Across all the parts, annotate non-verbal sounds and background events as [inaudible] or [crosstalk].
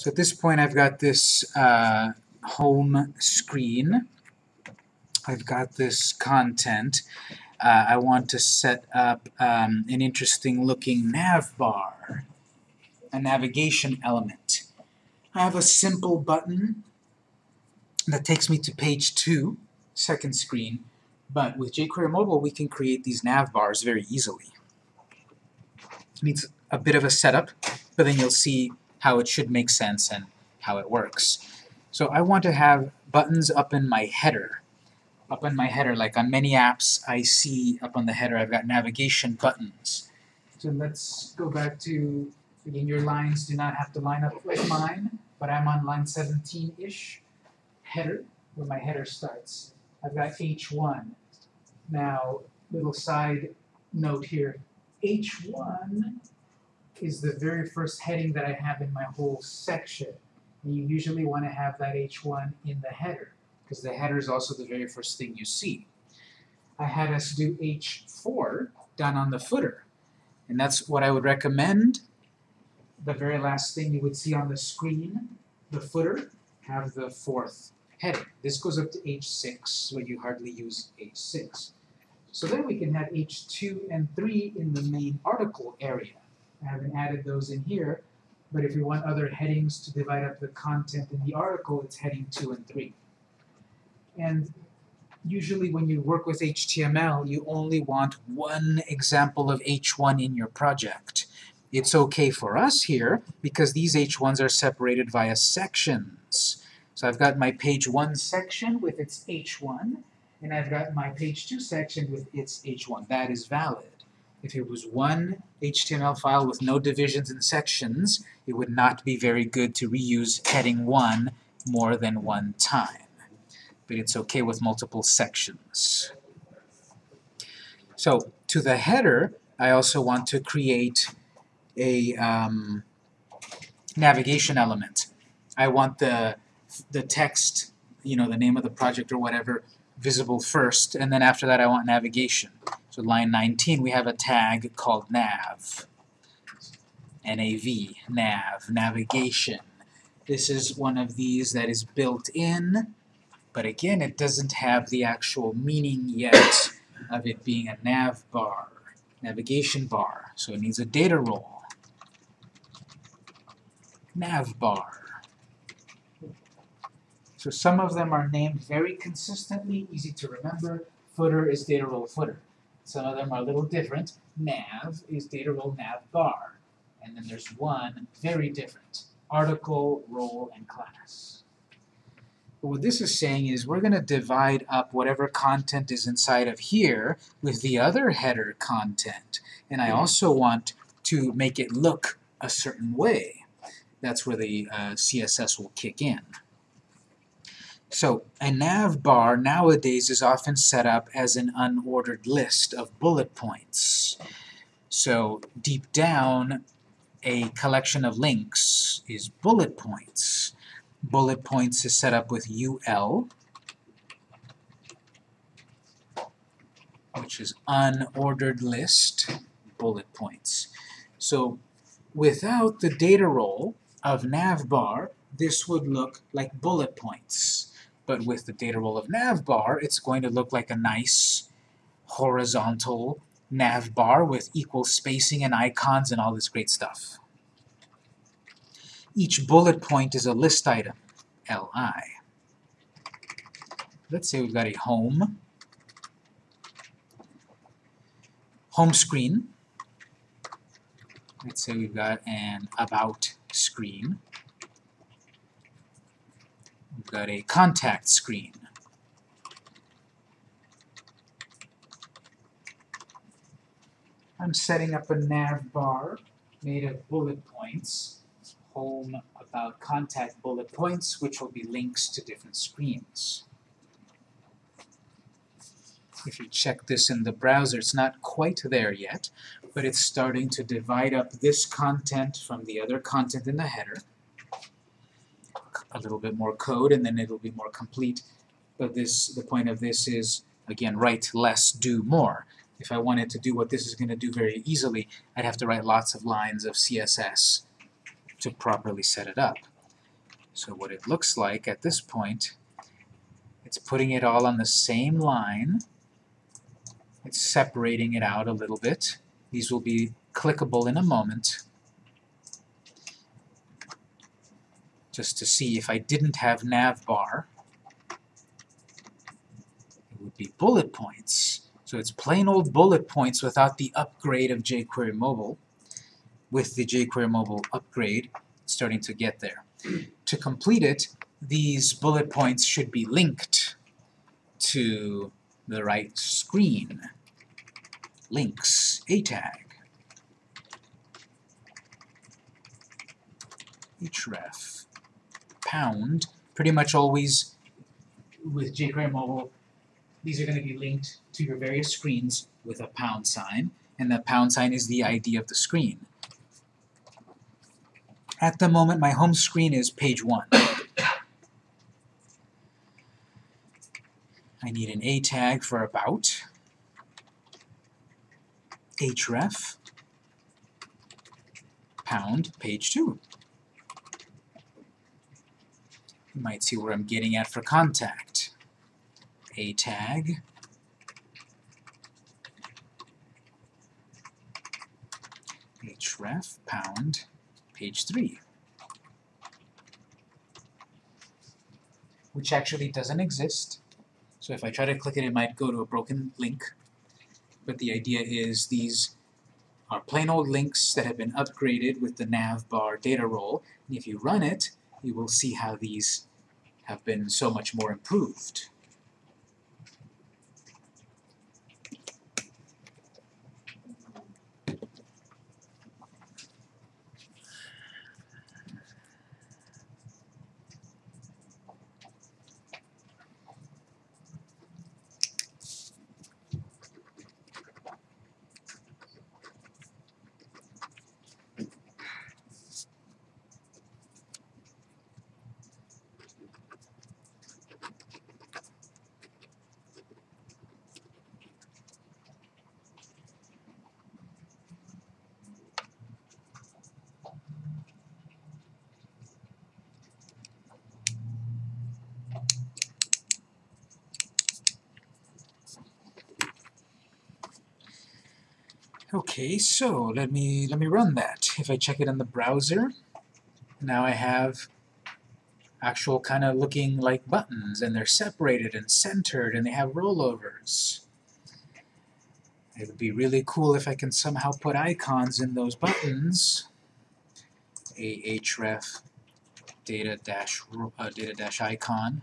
So at this point I've got this uh, home screen. I've got this content. Uh, I want to set up um, an interesting looking nav bar, a navigation element. I have a simple button that takes me to page 2, second screen, but with jQuery Mobile we can create these nav bars very easily. It needs a bit of a setup, but then you'll see how it should make sense and how it works. So I want to have buttons up in my header. Up in my header, like on many apps I see up on the header I've got navigation buttons. So let's go back to, again your lines do not have to line up like mine, but I'm on line 17-ish, header, where my header starts. I've got H1. Now, little side note here, H1 is the very first heading that I have in my whole section. And you usually want to have that H1 in the header, because the header is also the very first thing you see. I had us do H4 down on the footer, and that's what I would recommend. The very last thing you would see on the screen, the footer, have the fourth heading. This goes up to H6, where you hardly use H6. So then we can have H2 and 3 in the main article area. I haven't added those in here, but if we want other headings to divide up the content in the article, it's heading 2 and 3. And usually when you work with HTML, you only want one example of H1 in your project. It's okay for us here because these H1s are separated via sections. So I've got my page 1 section with its H1, and I've got my page 2 section with its H1. That is valid. If it was one HTML file with no divisions and sections, it would not be very good to reuse heading 1 more than one time. But it's okay with multiple sections. So, to the header, I also want to create a um, navigation element. I want the, the text, you know, the name of the project or whatever, visible first, and then after that I want navigation. So line 19 we have a tag called nav. NAV, nav, navigation. This is one of these that is built in, but again it doesn't have the actual meaning yet of it being a nav bar, navigation bar, so it needs a data role. Nav bar. So some of them are named very consistently, easy to remember. Footer is data role footer. Some of them are a little different. Nav is data role nav bar. And then there's one very different. Article, role, and class. But what this is saying is we're going to divide up whatever content is inside of here with the other header content. And I also want to make it look a certain way. That's where the uh, CSS will kick in. So a nav bar nowadays is often set up as an unordered list of bullet points. So deep down, a collection of links is bullet points. Bullet points is set up with UL, which is unordered list bullet points. So without the data role of navbar, this would look like bullet points. But with the data role of navbar, it's going to look like a nice horizontal navbar with equal spacing and icons and all this great stuff. Each bullet point is a list item, li. Let's say we've got a home, home screen. Let's say we've got an about screen. Got a contact screen. I'm setting up a nav bar made of bullet points, home about contact bullet points, which will be links to different screens. If you check this in the browser, it's not quite there yet, but it's starting to divide up this content from the other content in the header a little bit more code and then it'll be more complete. But this, the point of this is, again, write less, do more. If I wanted to do what this is going to do very easily, I'd have to write lots of lines of CSS to properly set it up. So what it looks like at this point, it's putting it all on the same line. It's separating it out a little bit. These will be clickable in a moment. Just to see if I didn't have navbar, it would be bullet points. So it's plain old bullet points without the upgrade of jQuery Mobile. With the jQuery Mobile upgrade, starting to get there. to complete it, these bullet points should be linked to the right screen. Links, a tag. href, pound, pretty much always with jQuery Mobile, these are going to be linked to your various screens with a pound sign, and the pound sign is the ID of the screen. At the moment, my home screen is page 1. I need an A tag for about, href, pound, page 2. You might see where I'm getting at for contact. A tag, href, pound, page 3. Which actually doesn't exist. So if I try to click it, it might go to a broken link. But the idea is these are plain old links that have been upgraded with the navbar data role. And if you run it, you will see how these have been so much more improved. Okay, so let me let me run that. If I check it in the browser, now I have actual kind of looking like buttons, and they're separated and centered, and they have rollovers. It would be really cool if I can somehow put icons in those buttons. ahref data dash uh, data dash icon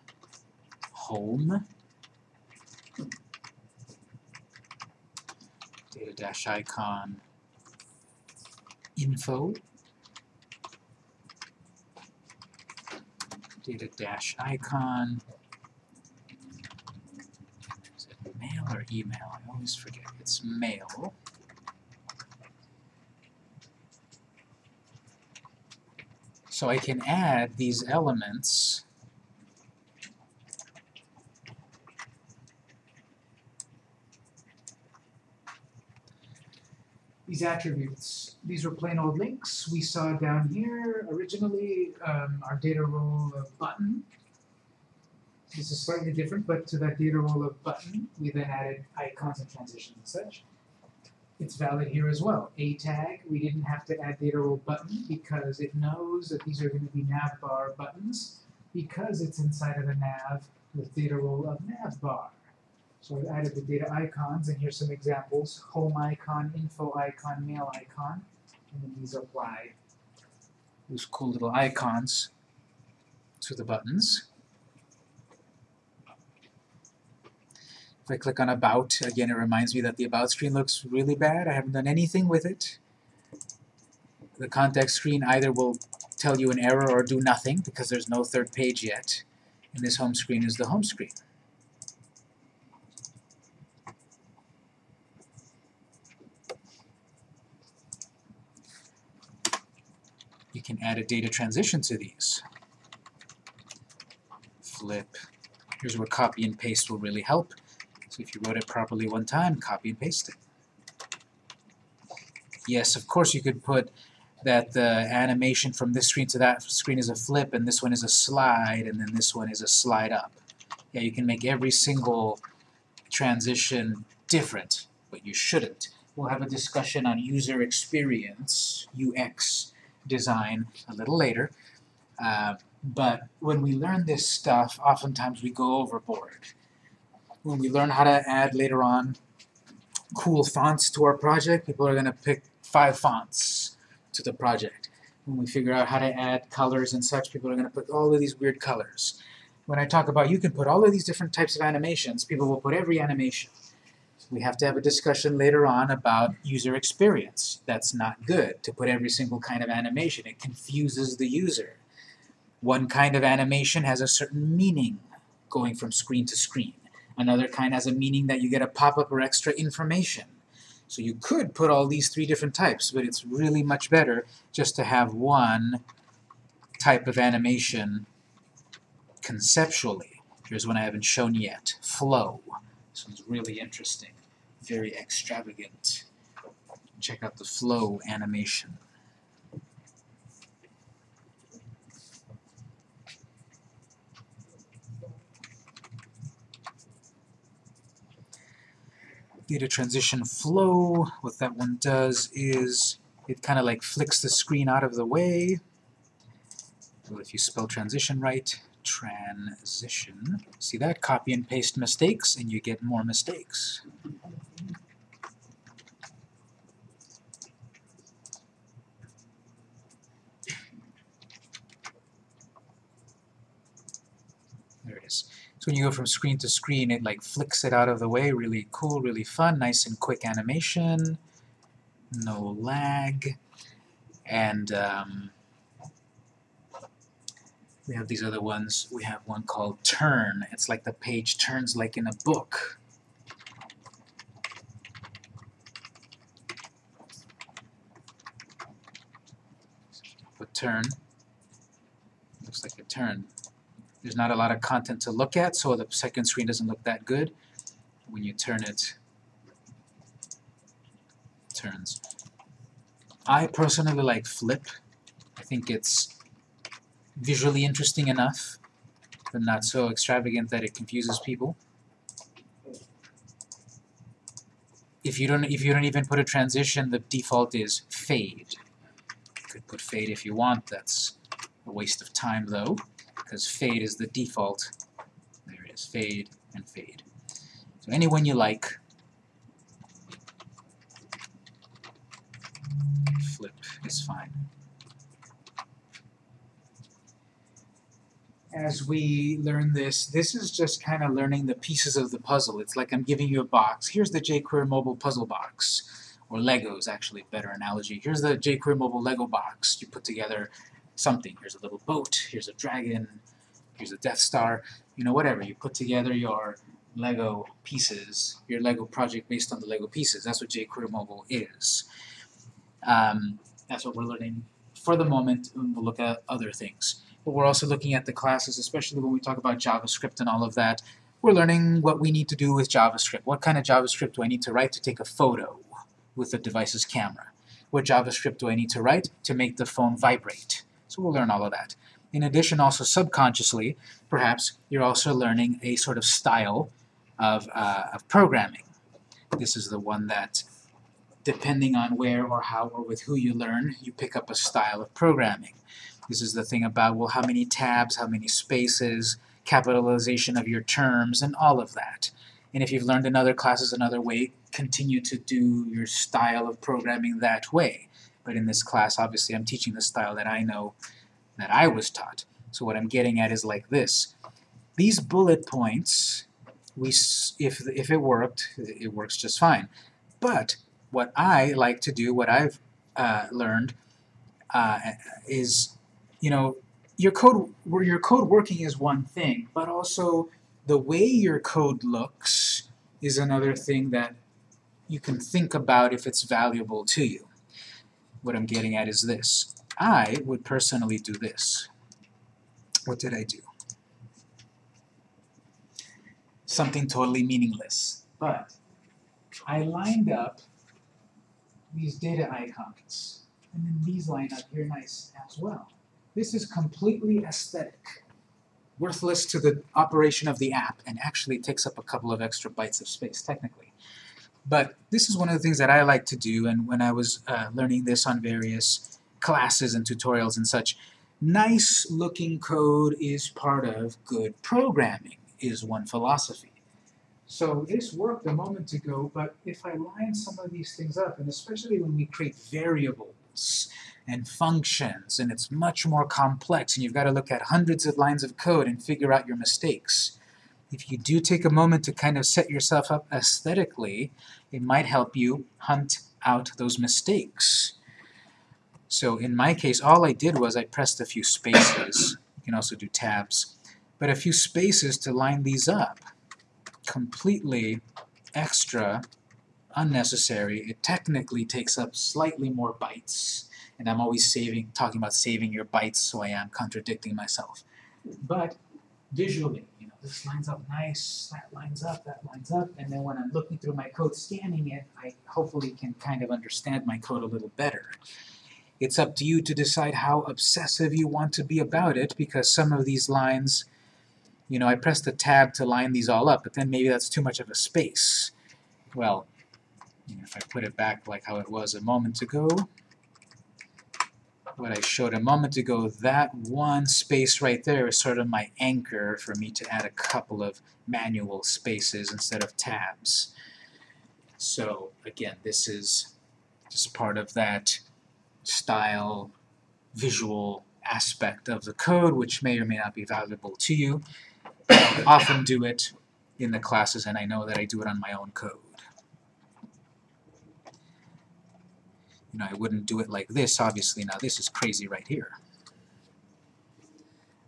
home data dash icon info data dash icon is it mail or email? I always forget. It's mail. So I can add these elements these attributes. These were plain old links. We saw down here originally um, our data role of button. This is slightly different, but to that data role of button, we then added icons and transitions and such. It's valid here as well. A tag, we didn't have to add data role button because it knows that these are going to be navbar buttons because it's inside of a nav with data role of navbar. So I've added the data icons, and here's some examples. Home icon, info icon, mail icon, and then these apply those cool little icons to the buttons. If I click on About, again it reminds me that the About screen looks really bad. I haven't done anything with it. The context screen either will tell you an error or do nothing because there's no third page yet. And this home screen is the home screen. Can add a data transition to these. Flip. Here's where copy and paste will really help. So if you wrote it properly one time, copy and paste it. Yes, of course you could put that the animation from this screen to that screen is a flip, and this one is a slide, and then this one is a slide up. Yeah, you can make every single transition different, but you shouldn't. We'll have a discussion on user experience, UX design, a little later. Uh, but when we learn this stuff, oftentimes we go overboard. When we learn how to add later on cool fonts to our project, people are going to pick five fonts to the project. When we figure out how to add colors and such, people are going to put all of these weird colors. When I talk about you can put all of these different types of animations, people will put every animation. We have to have a discussion later on about user experience. That's not good, to put every single kind of animation. It confuses the user. One kind of animation has a certain meaning going from screen to screen. Another kind has a meaning that you get a pop-up or extra information. So you could put all these three different types, but it's really much better just to have one type of animation conceptually. Here's one I haven't shown yet. Flow. This one's really interesting. Very extravagant. Check out the flow animation. data transition flow, what that one does is it kind of like flicks the screen out of the way. Well, if you spell transition right, transition. See that? Copy and paste mistakes, and you get more mistakes. There it is. When you go from screen to screen, it like flicks it out of the way. Really cool, really fun, nice and quick animation. No lag. And um, we have these other ones. We have one called Turn. It's like the page turns like in a book. Put turn. Looks like a turn. There's not a lot of content to look at, so the second screen doesn't look that good. When you turn it, it turns. I personally like flip. I think it's visually interesting enough, but not so extravagant that it confuses people. If you don't if you don't even put a transition, the default is fade. You could put fade if you want, that's a waste of time though because fade is the default. There it is, fade and fade. So any one you like. Flip is fine. As we learn this, this is just kind of learning the pieces of the puzzle. It's like I'm giving you a box. Here's the jQuery mobile puzzle box. Or Legos, actually, better analogy. Here's the jQuery mobile Lego box. You put together something. Here's a little boat, here's a dragon, here's a Death Star, you know, whatever. You put together your Lego pieces, your Lego project based on the Lego pieces. That's what jQuery Mobile is. Um, that's what we're learning for the moment, and we'll look at other things. But we're also looking at the classes, especially when we talk about JavaScript and all of that. We're learning what we need to do with JavaScript. What kind of JavaScript do I need to write to take a photo with the device's camera? What JavaScript do I need to write to make the phone vibrate? So we'll learn all of that. In addition, also subconsciously, perhaps, you're also learning a sort of style of, uh, of programming. This is the one that, depending on where or how or with who you learn, you pick up a style of programming. This is the thing about, well, how many tabs, how many spaces, capitalization of your terms, and all of that. And if you've learned in other classes another way, continue to do your style of programming that way. But in this class, obviously, I'm teaching the style that I know, that I was taught. So what I'm getting at is like this. These bullet points, we, if, if it worked, it works just fine. But what I like to do, what I've uh, learned, uh, is, you know, your code, where your code working is one thing, but also the way your code looks is another thing that you can think about if it's valuable to you what I'm getting at is this. I would personally do this. What did I do? Something totally meaningless. But I lined up these data icons. and then these line up here nice as well. This is completely aesthetic, worthless to the operation of the app, and actually takes up a couple of extra bytes of space, technically. But this is one of the things that I like to do, and when I was uh, learning this on various classes and tutorials and such, nice looking code is part of good programming, is one philosophy. So this worked a moment ago, but if I line some of these things up, and especially when we create variables and functions, and it's much more complex, and you've got to look at hundreds of lines of code and figure out your mistakes. If you do take a moment to kind of set yourself up aesthetically, it might help you hunt out those mistakes. So in my case, all I did was I pressed a few spaces. You can also do tabs. But a few spaces to line these up. Completely extra, unnecessary. It technically takes up slightly more bytes. And I'm always saving, talking about saving your bytes, so I am contradicting myself. But visually, this lines up nice, that lines up, that lines up, and then when I'm looking through my code, scanning it, I hopefully can kind of understand my code a little better. It's up to you to decide how obsessive you want to be about it, because some of these lines, you know, I pressed the tab to line these all up, but then maybe that's too much of a space. Well, you know, if I put it back like how it was a moment ago, what I showed a moment ago, that one space right there is sort of my anchor for me to add a couple of manual spaces instead of tabs. So again, this is just part of that style, visual aspect of the code, which may or may not be valuable to you. I often do it in the classes, and I know that I do it on my own code. You know, I wouldn't do it like this, obviously. Now, this is crazy right here.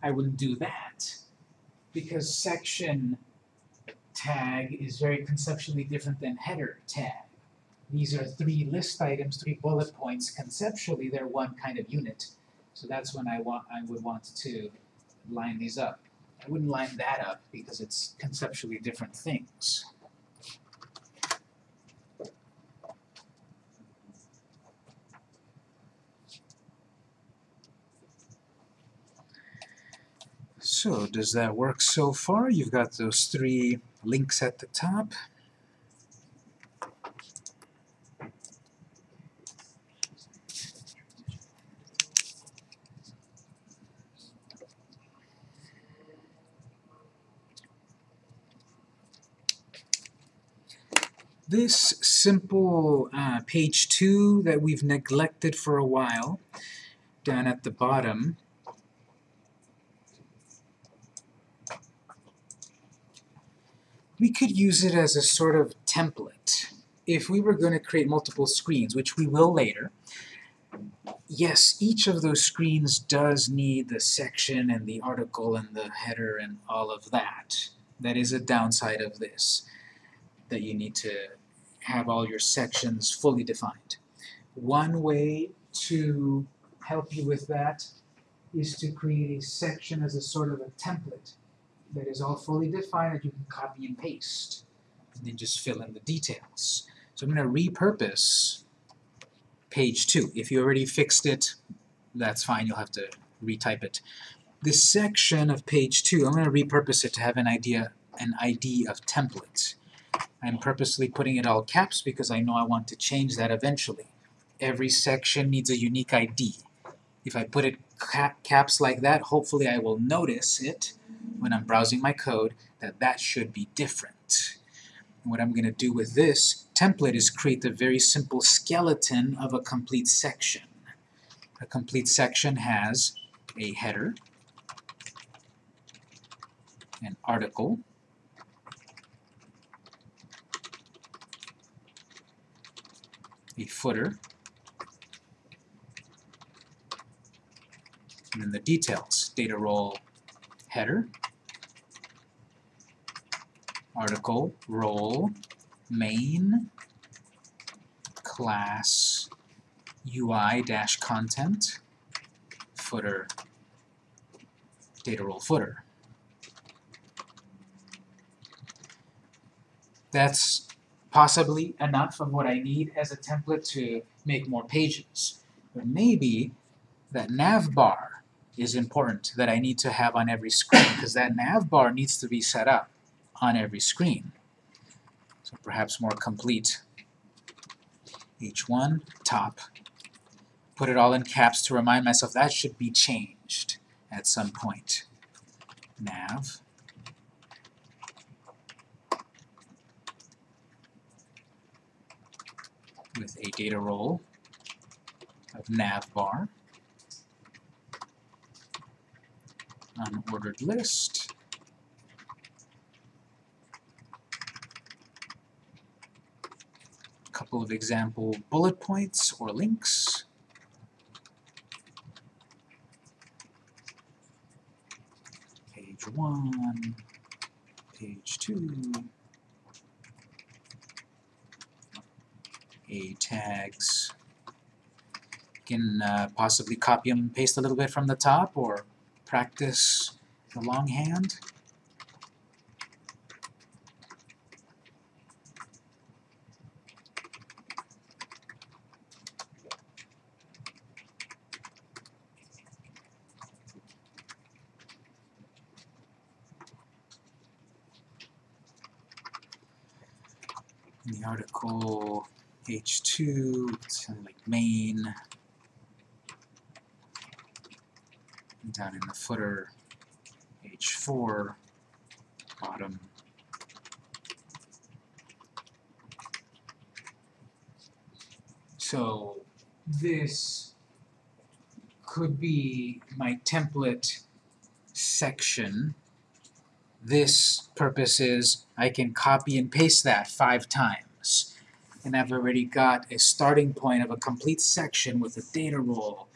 I wouldn't do that because section tag is very conceptually different than header tag. These are three list items, three bullet points. Conceptually, they're one kind of unit. So that's when I want I would want to line these up. I wouldn't line that up because it's conceptually different things. So does that work so far? You've got those three links at the top. This simple uh, page 2 that we've neglected for a while, down at the bottom, we could use it as a sort of template. If we were going to create multiple screens, which we will later, yes, each of those screens does need the section and the article and the header and all of that. That is a downside of this, that you need to have all your sections fully defined. One way to help you with that is to create a section as a sort of a template that is all fully defined that you can copy and paste and then just fill in the details. So I'm going to repurpose page 2. If you already fixed it, that's fine. You'll have to retype it. This section of page 2, I'm going to repurpose it to have an idea, an ID of template. I'm purposely putting it all caps because I know I want to change that eventually. Every section needs a unique ID. If I put it cap caps like that, hopefully I will notice it when I'm browsing my code that that should be different. And what I'm going to do with this template is create a very simple skeleton of a complete section. A complete section has a header, an article, a footer, and then the details, data role, header, article, role, main, class, UI-content, footer, data role footer. That's possibly enough of what I need as a template to make more pages. But maybe that nav bar is important that I need to have on every screen because that nav bar needs to be set up on every screen. So perhaps more complete. H1, top. Put it all in caps to remind myself that should be changed at some point. Nav. with a data role of navbar, unordered list, a couple of example bullet points or links, page 1, page 2, A tags. You can uh, possibly copy and paste a little bit from the top or practice the longhand. In the article H2, it's like main, and down in the footer, H4, bottom. So this could be my template section. This purpose is I can copy and paste that five times and I've already got a starting point of a complete section with a data role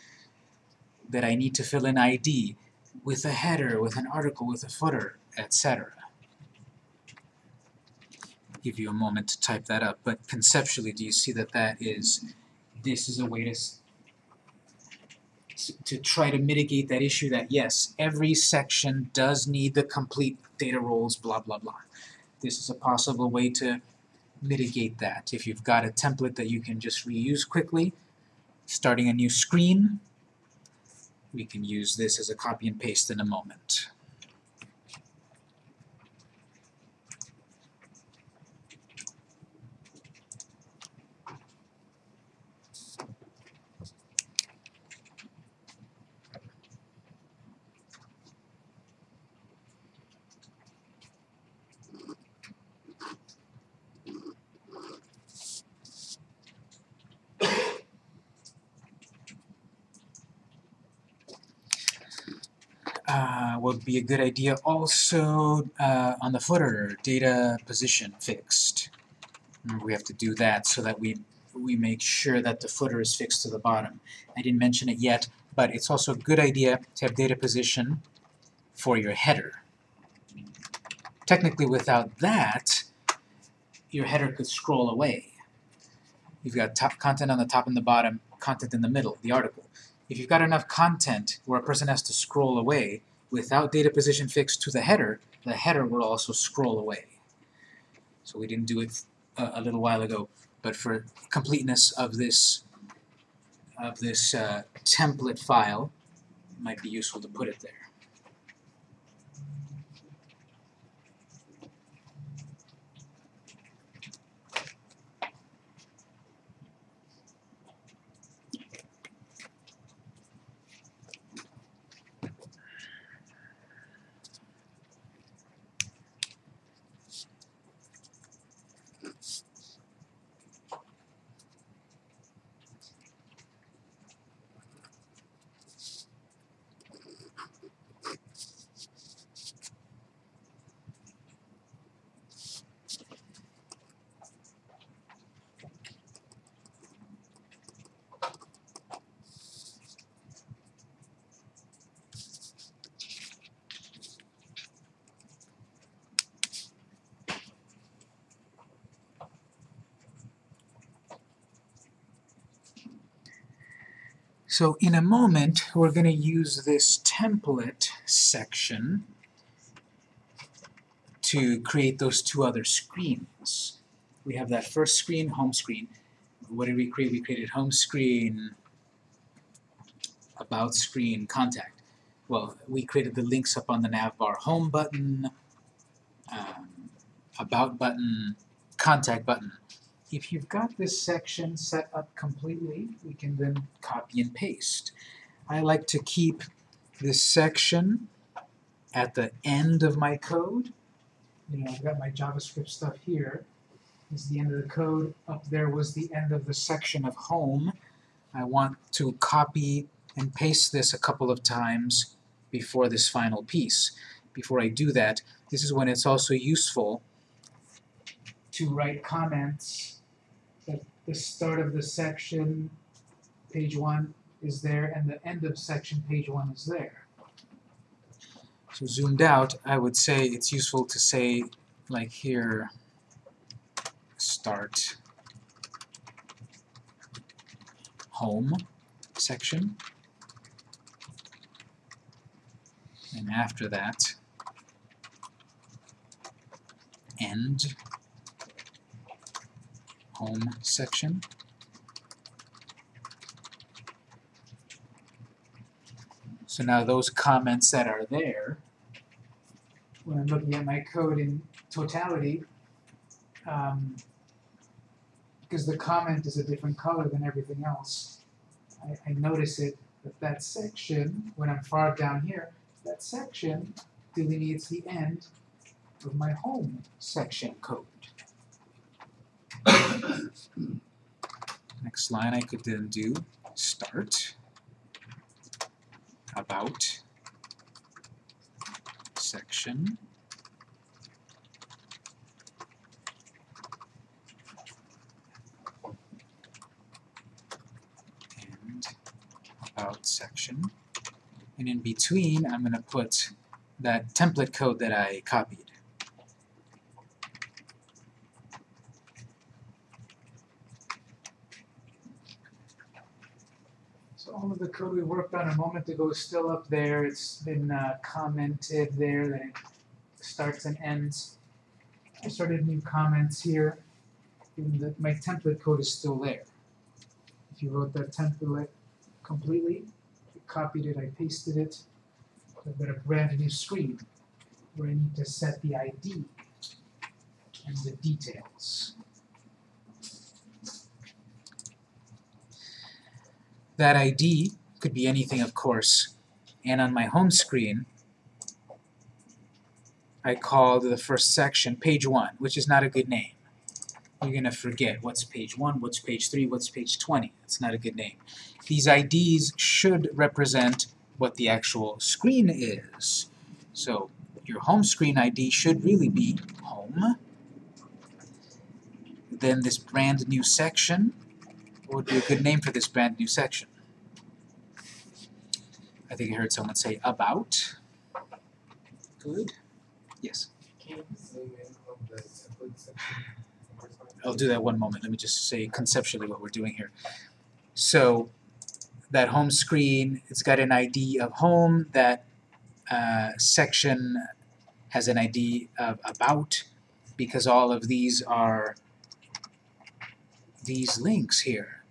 that I need to fill in ID with a header, with an article, with a footer, etc. Give you a moment to type that up, but conceptually, do you see that that is, this is a way to to try to mitigate that issue that yes, every section does need the complete data roles, blah blah blah. This is a possible way to mitigate that. If you've got a template that you can just reuse quickly, starting a new screen, we can use this as a copy and paste in a moment. uh, would be a good idea also uh, on the footer, data position fixed. Remember we have to do that so that we, we make sure that the footer is fixed to the bottom. I didn't mention it yet, but it's also a good idea to have data position for your header. Technically without that, your header could scroll away. You've got top content on the top and the bottom, content in the middle, the article. If you've got enough content where a person has to scroll away, without data position fixed to the header, the header will also scroll away. So we didn't do it a, a little while ago, but for completeness of this of this uh, template file, it might be useful to put it there. So in a moment, we're going to use this template section to create those two other screens. We have that first screen, home screen. What did we create? We created home screen about screen, contact. Well, we created the links up on the navbar home button, um, about button, contact button. If you've got this section set up completely, we can then copy and paste. I like to keep this section at the end of my code. You know, I've got my JavaScript stuff here. This is the end of the code. Up there was the end of the section of home. I want to copy and paste this a couple of times before this final piece. Before I do that, this is when it's also useful to write comments the start of the section, page 1 is there, and the end of section, page 1 is there. So zoomed out, I would say it's useful to say, like here, start home section. And after that, end home section. So now those comments that are there, when I'm looking at my code in totality, um, because the comment is a different color than everything else, I, I notice it that that section, when I'm far down here, that section delineates the end of my home section code. Next line I could then do start. About. Section. And about section. And in between I'm going to put that template code that I copied. So all of the code we worked on a moment ago is still up there. It's been uh, commented there that it starts and ends. I started new comments here. The, my template code is still there. If you wrote that template completely, I copied it, I pasted it, I've got a brand new screen where I need to set the ID and the details. That ID could be anything, of course, and on my home screen, I called the first section page 1, which is not a good name. You're going to forget what's page 1, what's page 3, what's page 20. It's not a good name. These IDs should represent what the actual screen is. So your home screen ID should really be home. Then this brand new section, what would be a good name for this brand new section? I think I heard someone say about. Good. Yes. I'll do that one moment. Let me just say conceptually what we're doing here. So that home screen, it's got an ID of home. That uh, section has an ID of about because all of these are these links here.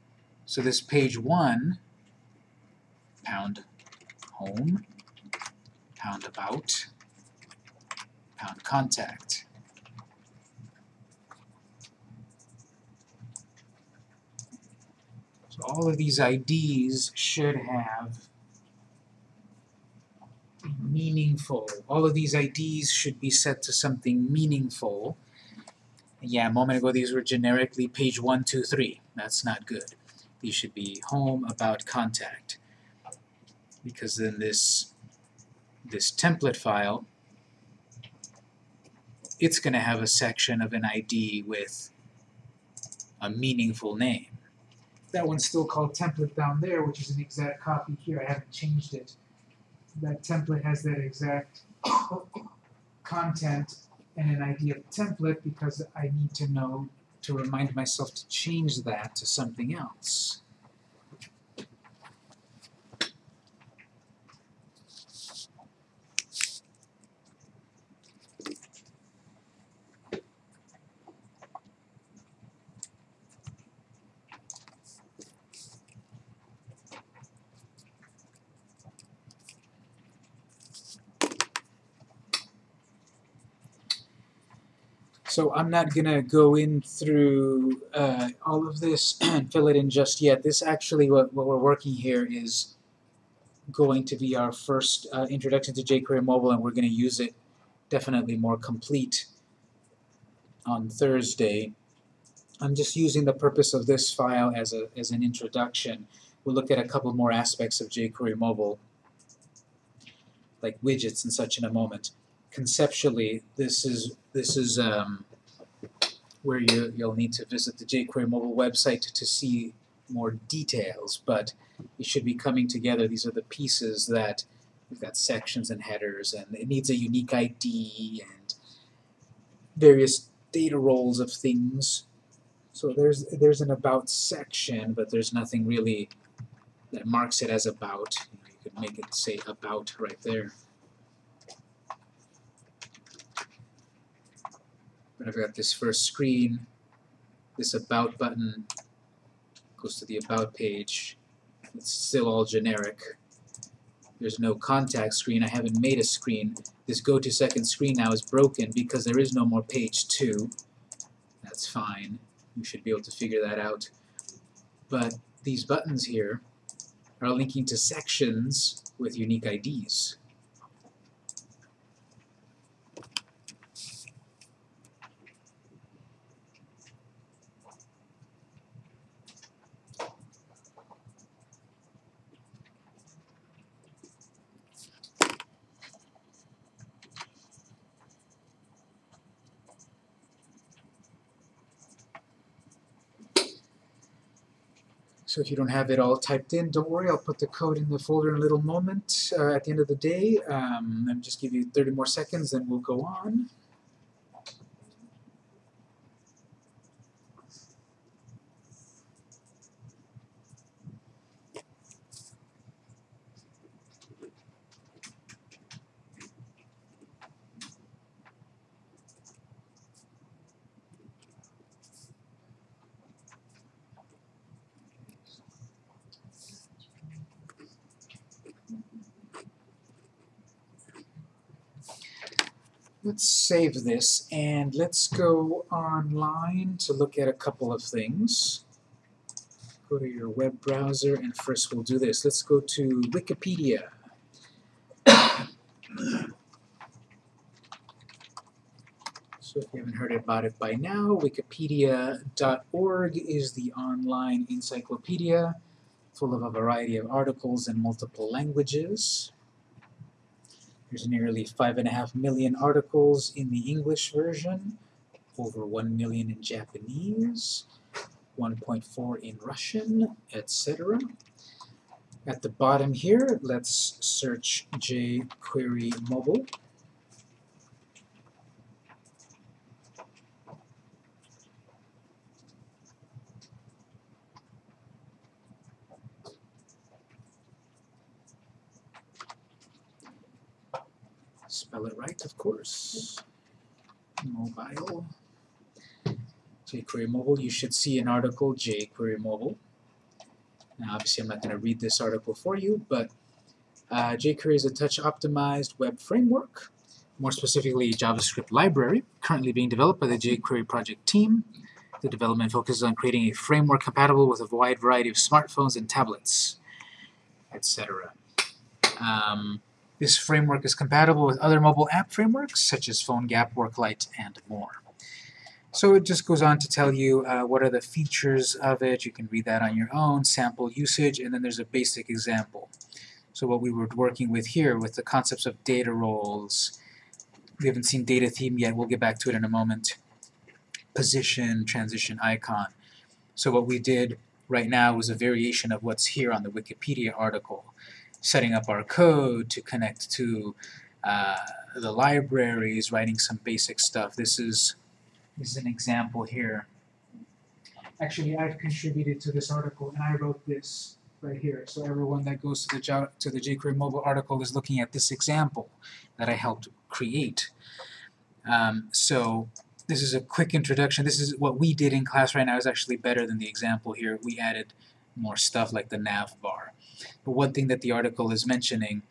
So this page one, pound home, pound about, pound contact. So all of these IDs should have meaningful. All of these IDs should be set to something meaningful. Yeah, a moment ago these were generically page 1, 2, 3. That's not good. These should be home, about, contact. Because then this, this template file, it's going to have a section of an ID with a meaningful name. That one's still called template down there, which is an exact copy here. I haven't changed it. That template has that exact [coughs] content and an ID of template because I need to know to remind myself to change that to something else. So I'm not gonna go in through uh, all of this [clears throat] and fill it in just yet. This actually, what, what we're working here is going to be our first uh, introduction to jQuery Mobile, and we're gonna use it definitely more complete on Thursday. I'm just using the purpose of this file as a as an introduction. We'll look at a couple more aspects of jQuery Mobile, like widgets and such in a moment. Conceptually, this is this is um, where you you'll need to visit the jQuery Mobile website to see more details, but it should be coming together. These are the pieces that we've got sections and headers, and it needs a unique ID and various data roles of things. So there's there's an about section, but there's nothing really that marks it as about. You could make it say about right there. But I've got this first screen, this about button goes to the about page. It's still all generic. There's no contact screen. I haven't made a screen. This go to second screen now is broken because there is no more page 2. That's fine. You should be able to figure that out. But these buttons here are linking to sections with unique IDs. So if you don't have it all typed in, don't worry, I'll put the code in the folder in a little moment uh, at the end of the day. Um, and just give you 30 more seconds, then we'll go on. Let's save this and let's go online to look at a couple of things. Go to your web browser and first we'll do this. Let's go to Wikipedia. [coughs] So if you haven't heard about it by now, wikipedia.org is the online encyclopedia full of a variety of articles in multiple languages. There's nearly five and a half million articles in the English version, over one million in Japanese, 1.4 in Russian, etc. At the bottom here, let's search jQuery Mobile. Spell it right, of course. Mobile. jQuery Mobile, you should see an article, jQuery Mobile. Now, obviously, I'm not going to read this article for you, but uh, jQuery is a touch-optimized web framework, more specifically a JavaScript library, currently being developed by the jQuery project team. The development focuses on creating a framework compatible with a wide variety of smartphones and tablets, etc. Um, this framework is compatible with other mobile app frameworks, such as PhoneGap, WorkLight, and more. So it just goes on to tell you uh, what are the features of it. You can read that on your own, sample usage, and then there's a basic example. So what we were working with here with the concepts of data roles, we haven't seen data theme yet, we'll get back to it in a moment. Position, transition icon. So what we did right now was a variation of what's here on the Wikipedia article setting up our code to connect to uh, the libraries, writing some basic stuff. This is, this is an example here. Actually, I've contributed to this article, and I wrote this right here. So everyone that goes to the, to the jQuery mobile article is looking at this example that I helped create. Um, so this is a quick introduction. This is what we did in class right now is actually better than the example here. We added more stuff like the nav bar. But one thing that the article is mentioning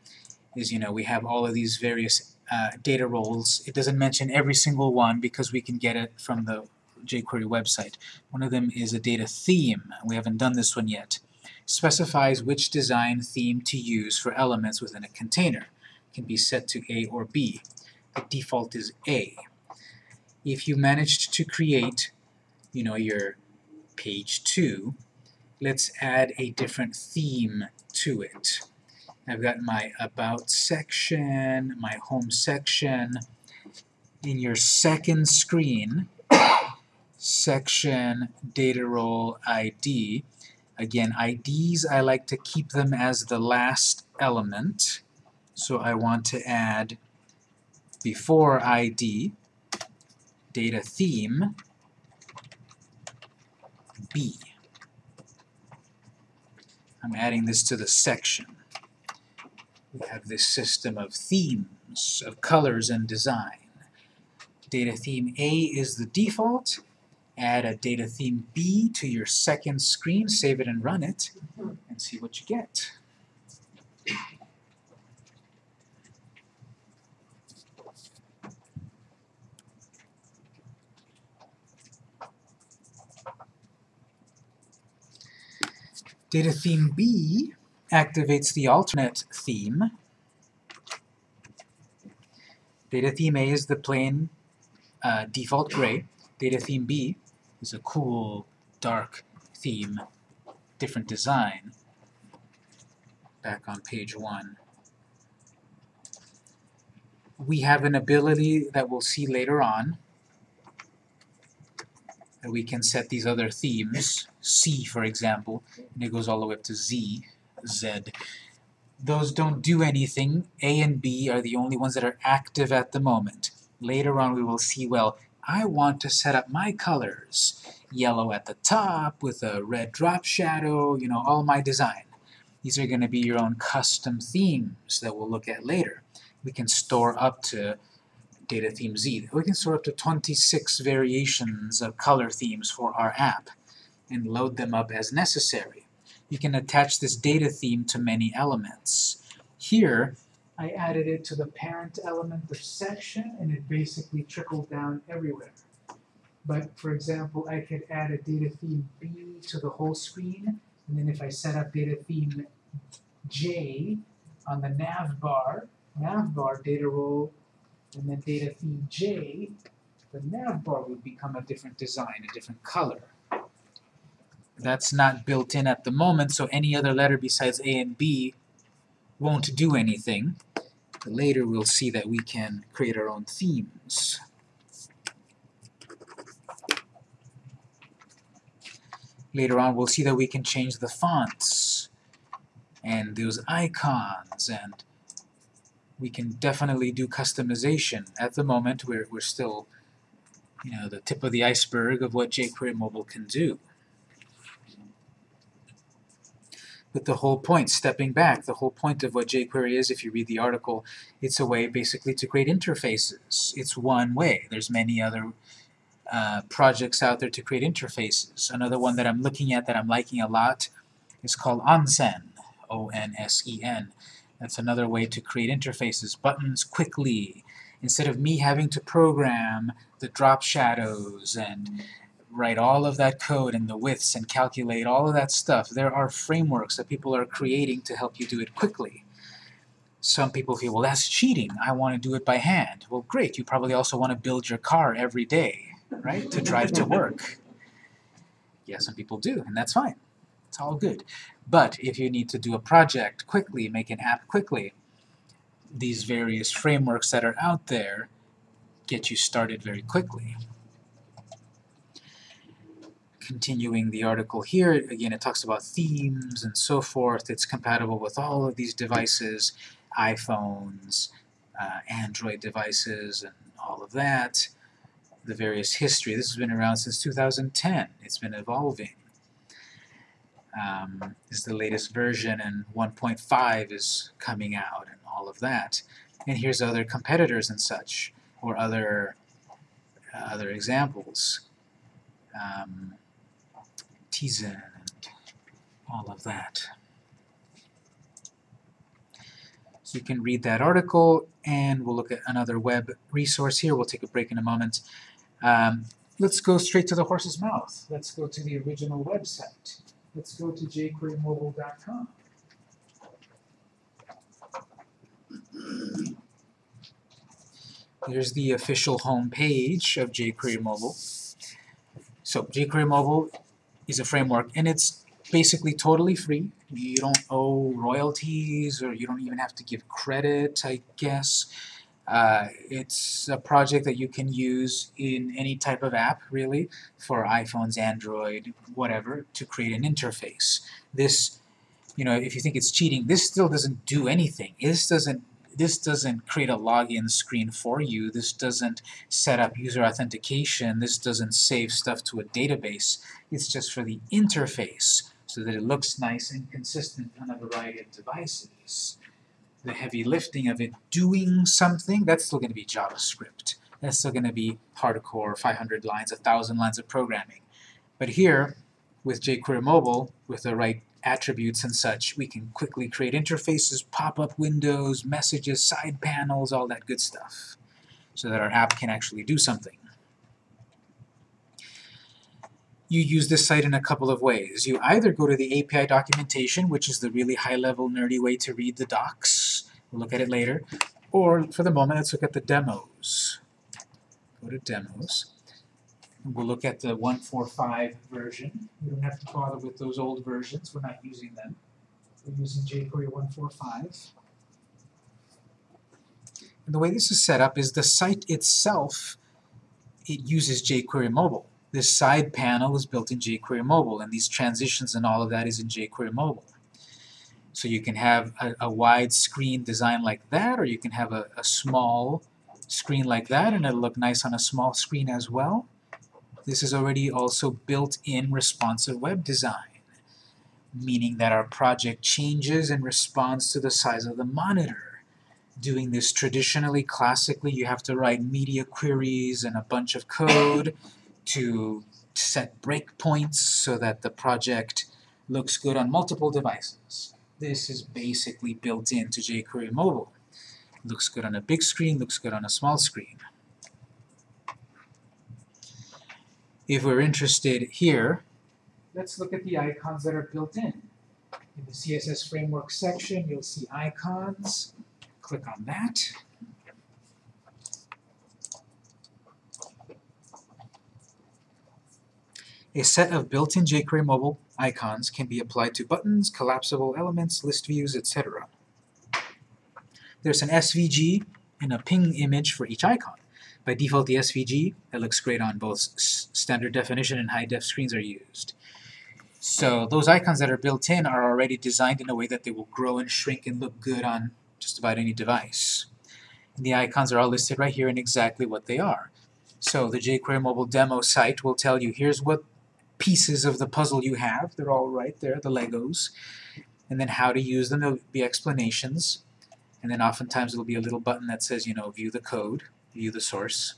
is, you know, we have all of these various uh, data roles. It doesn't mention every single one because we can get it from the jQuery website. One of them is a data theme. We haven't done this one yet. Specifies which design theme to use for elements within a container. It can be set to A or B. The default is A. If you managed to create, you know, your page 2, let's add a different theme to it. I've got my About section, my Home section. In your second screen, section data role ID. Again, IDs, I like to keep them as the last element. So I want to add before ID, data theme, B. I'm adding this to the section. We have this system of themes, of colors and design. Data theme A is the default. Add a data theme B to your second screen, save it and run it, and see what you get. Data theme B activates the alternate theme. Data theme A is the plain uh, default gray. Data theme B is a cool, dark theme, different design. Back on page one. We have an ability that we'll see later on that we can set these other themes, C for example, and it goes all the way up to Z, Z. Those don't do anything. A and B are the only ones that are active at the moment. Later on we will see, well, I want to set up my colors. Yellow at the top with a red drop shadow, you know, all my design. These are going to be your own custom themes that we'll look at later. We can store up to data theme Z. We can store up to 26 variations of color themes for our app and load them up as necessary. You can attach this data theme to many elements. Here, I added it to the parent element of section, and it basically trickled down everywhere. But for example, I could add a data theme B to the whole screen, and then if I set up data theme J on the nav bar, nav bar data role and then data theme J, the nav bar would become a different design, a different color. That's not built in at the moment, so any other letter besides A and B won't do anything. But later we'll see that we can create our own themes. Later on we'll see that we can change the fonts and those icons and we can definitely do customization. At the moment, we're, we're still, you know, the tip of the iceberg of what jQuery Mobile can do. But the whole point, stepping back, the whole point of what jQuery is, if you read the article, it's a way basically to create interfaces. It's one way. There's many other uh, projects out there to create interfaces. Another one that I'm looking at that I'm liking a lot is called Onsen, O-N-S-E-N. That's another way to create interfaces, buttons quickly, instead of me having to program the drop shadows and write all of that code and the widths and calculate all of that stuff. There are frameworks that people are creating to help you do it quickly. Some people feel, well, that's cheating. I want to do it by hand. Well, great. You probably also want to build your car every day, right, to drive to work. Yeah, some people do, and that's fine. It's all good. But if you need to do a project quickly, make an app quickly, these various frameworks that are out there get you started very quickly. Continuing the article here, again it talks about themes and so forth. It's compatible with all of these devices, iPhones, uh, Android devices, and all of that. The various history. This has been around since 2010. It's been evolving um, is the latest version, and 1.5 is coming out, and all of that. And here's other competitors and such, or other uh, other examples. Um, and all of that. So you can read that article, and we'll look at another web resource here. We'll take a break in a moment. Um, let's go straight to the horse's mouth. Let's go to the original website. Let's go to jquerymobile.com. Here's the official home page of jQuery Mobile. So jQuery Mobile is a framework, and it's basically totally free. You don't owe royalties, or you don't even have to give credit, I guess. Uh, it's a project that you can use in any type of app, really, for iPhones, Android, whatever, to create an interface. This, you know, if you think it's cheating, this still doesn't do anything. This doesn't this doesn't create a login screen for you. This doesn't set up user authentication. This doesn't save stuff to a database. It's just for the interface so that it looks nice and consistent on a variety of devices. The heavy lifting of it doing something, that's still going to be JavaScript. That's still going to be hardcore, 500 lines, 1,000 lines of programming. But here, with jQuery Mobile, with the right attributes and such, we can quickly create interfaces, pop-up windows, messages, side panels, all that good stuff, so that our app can actually do something. You use this site in a couple of ways. You either go to the API documentation, which is the really high-level nerdy way to read the docs, we'll look at it later, or for the moment, let's look at the demos. Go to demos. We'll look at the 145 version. We don't have to bother with those old versions. We're not using them. We're using jQuery 145. And the way this is set up is the site itself, it uses jQuery Mobile. This side panel is built in jQuery Mobile, and these transitions and all of that is in jQuery Mobile. So you can have a, a wide screen design like that, or you can have a, a small screen like that, and it'll look nice on a small screen as well. This is already also built-in responsive web design, meaning that our project changes in response to the size of the monitor. Doing this traditionally, classically, you have to write media queries and a bunch of code to set breakpoints so that the project looks good on multiple devices. This is basically built into jQuery Mobile. Looks good on a big screen, looks good on a small screen. If we're interested here, let's look at the icons that are built in. In the CSS Framework section, you'll see icons. Click on that. A set of built-in jQuery mobile icons can be applied to buttons, collapsible elements, list views, etc. There's an SVG and a PNG image for each icon. By default, the SVG, that looks great on both standard definition and high def screens are used. So those icons that are built in are already designed in a way that they will grow and shrink and look good on just about any device. And the icons are all listed right here and exactly what they are. So the jQuery mobile demo site will tell you here's what pieces of the puzzle you have. They're all right there, the Legos. And then how to use them, there'll be explanations. And then oftentimes there'll be a little button that says, you know, view the code, view the source.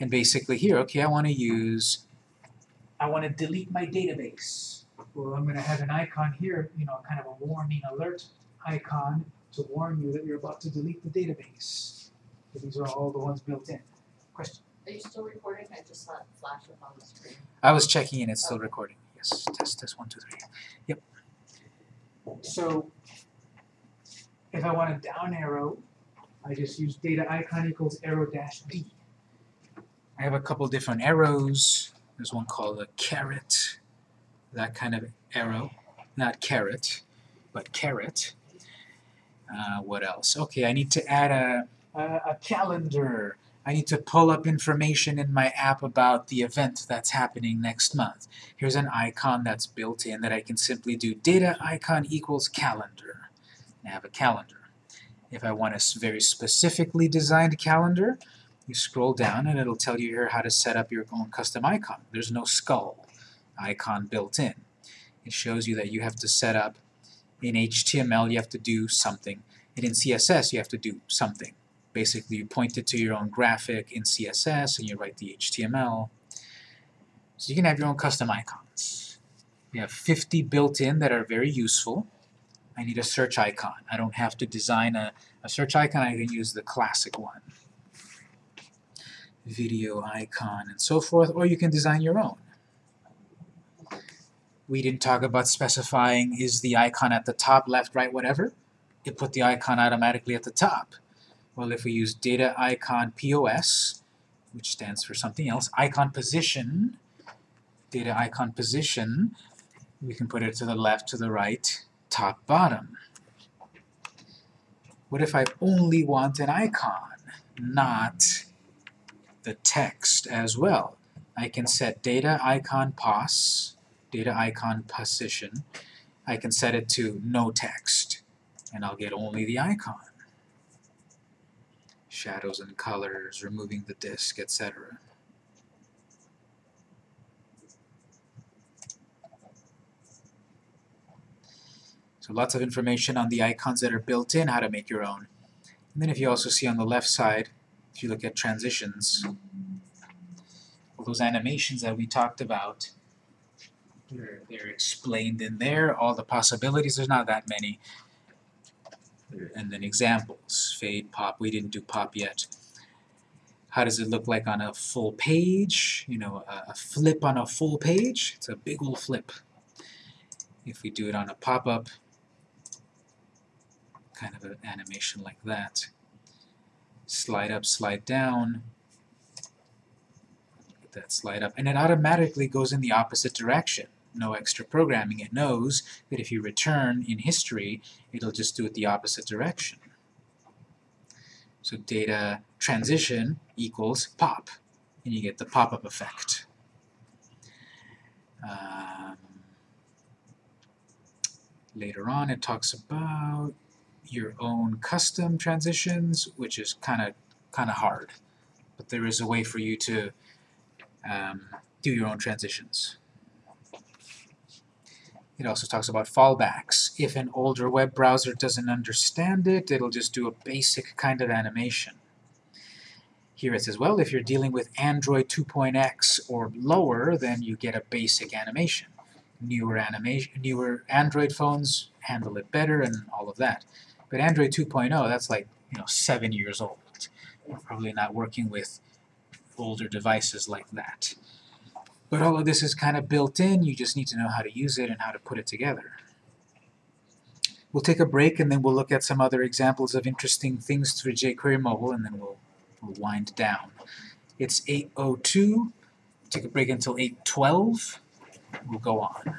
And basically here, okay, I want to use, I want to delete my database. Well, I'm going to have an icon here, you know, kind of a warning alert icon to warn you that you're about to delete the database. These are all the ones built in. Question? Are you still recording? I just saw it flash up on the screen. I was checking and it's still recording. Yes, test, test, one, two, three. Yep. So, if I want a down arrow, I just use data icon equals arrow dash D. I have a couple different arrows. There's one called a caret, that kind of arrow. Not carrot, but caret. Uh, what else? Okay, I need to add a, a, a calendar. I need to pull up information in my app about the event that's happening next month. Here's an icon that's built in that I can simply do data icon equals calendar. I have a calendar. If I want a very specifically designed calendar, you scroll down and it'll tell you here how to set up your own custom icon. There's no skull icon built in. It shows you that you have to set up in HTML you have to do something, and in CSS you have to do something. Basically, you point it to your own graphic in CSS, and you write the HTML. So you can have your own custom icons. You have 50 built in that are very useful. I need a search icon. I don't have to design a, a search icon, I can use the classic one. Video icon and so forth, or you can design your own. We didn't talk about specifying is the icon at the top, left, right, whatever. It put the icon automatically at the top. Well, if we use data icon POS, which stands for something else, icon position, data icon position, we can put it to the left, to the right, top, bottom. What if I only want an icon, not the text as well? I can set data icon pos, data icon position. I can set it to no text, and I'll get only the icon. Shadows and colors, removing the disc, etc. So lots of information on the icons that are built in, how to make your own. And then if you also see on the left side, if you look at transitions, all those animations that we talked about, they're, they're explained in there, all the possibilities, there's not that many. And then examples, fade, pop, we didn't do pop yet. How does it look like on a full page? You know, a, a flip on a full page, it's a big old flip. If we do it on a pop-up, kind of an animation like that. Slide up, slide down, that slide up, and it automatically goes in the opposite direction. No extra programming. It knows that if you return in history, it'll just do it the opposite direction. So data transition equals pop, and you get the pop-up effect. Um, later on, it talks about your own custom transitions, which is kind of kind of hard, but there is a way for you to um, do your own transitions. It also talks about fallbacks. If an older web browser doesn't understand it, it'll just do a basic kind of animation. Here it says, well, if you're dealing with Android 2.x or lower, then you get a basic animation. Newer animation, newer Android phones handle it better and all of that. But Android 2.0, that's like, you know, seven years old. We're probably not working with older devices like that. But all of this is kind of built in, you just need to know how to use it and how to put it together. We'll take a break and then we'll look at some other examples of interesting things through jQuery Mobile and then we'll, we'll wind down. It's 8.02, take a break until 8.12, we'll go on.